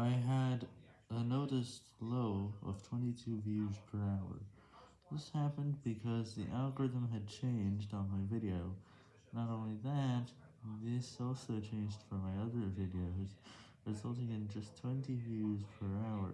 I had a noticed low of 22 views per hour. This happened because the algorithm had changed on my video. Not only that, this also changed for my other videos, resulting in just 20 views per hour.